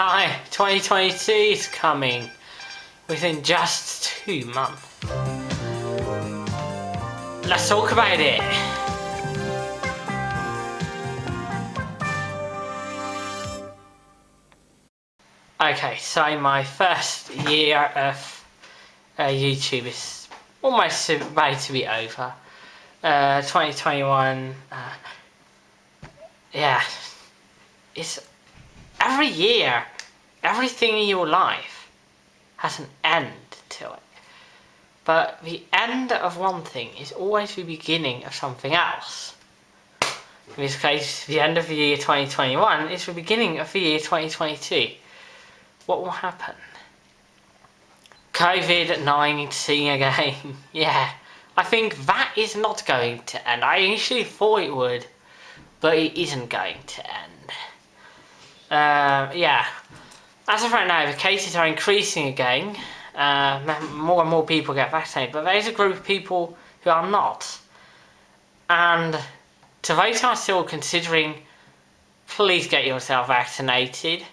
Hi, 2022 is coming within just two months. Let's talk about it. Okay, so my first year of uh, YouTube is almost about to be over. Uh, 2021, uh, yeah, it's every year, everything in your life has an end to it. But the end of one thing is always the beginning of something else. In this case, the end of the year 2021 is the beginning of the year 2022 what will happen? COVID-19 again. yeah, I think that is not going to end. I initially thought it would, but it isn't going to end. Uh, yeah, as of right now, the cases are increasing again. Uh, more and more people get vaccinated, but there's a group of people who are not. And to those who are still considering, please get yourself vaccinated.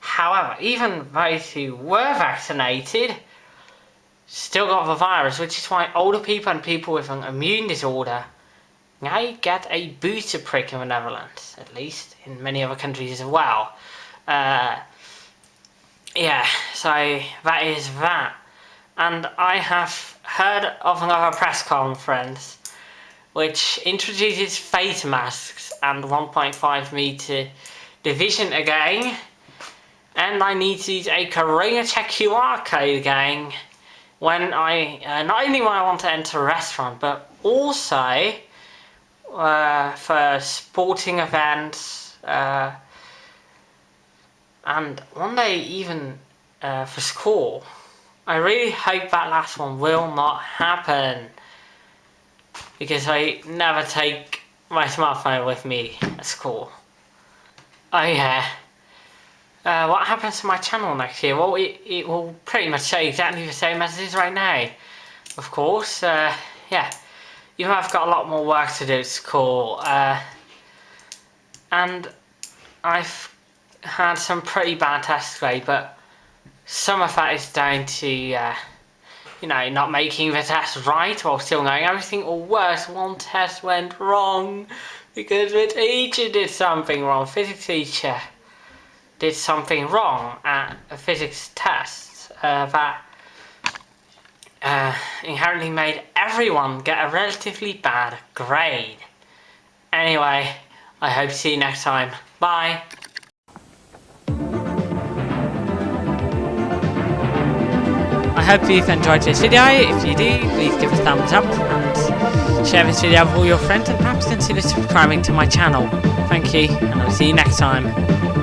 However, even those who were vaccinated still got the virus, which is why older people and people with an immune disorder now get a booster prick in the Netherlands, at least, in many other countries as well. Uh, yeah, so that is that. And I have heard of another press conference which introduces face masks and 1.5 meter division again and I need to use a Corona Check QR code again when I, uh, not only when I want to enter a restaurant, but also uh, for sporting events, uh, and one day even uh, for school. I really hope that last one will not happen because I never take my smartphone with me at school. Oh yeah. Uh, what happens to my channel next year? Well, it, it will pretty much stay exactly the same as it is right now. Of course, uh, yeah. Though I've got a lot more work to do at school. Uh, and I've had some pretty bad tests today, but some of that is down to, uh, you know, not making the test right while still knowing everything, or worse, one test went wrong because the teacher did something wrong, physics teacher did something wrong at a physics test uh, that uh, inherently made everyone get a relatively bad grade. Anyway, I hope to see you next time. Bye! I hope you've enjoyed this video. If you do, please give a thumbs up and share this video with all your friends and perhaps consider subscribing to my channel. Thank you, and I'll see you next time.